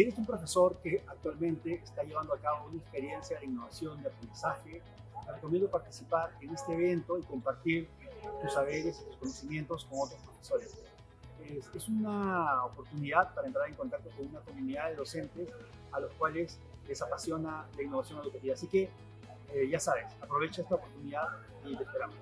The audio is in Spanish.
Si eres un profesor que actualmente está llevando a cabo una experiencia de innovación, de aprendizaje, te recomiendo participar en este evento y compartir tus saberes y tus conocimientos con otros profesores. Es, es una oportunidad para entrar en contacto con una comunidad de docentes a los cuales les apasiona la innovación educativa. Así que, eh, ya sabes, aprovecha esta oportunidad y te esperamos.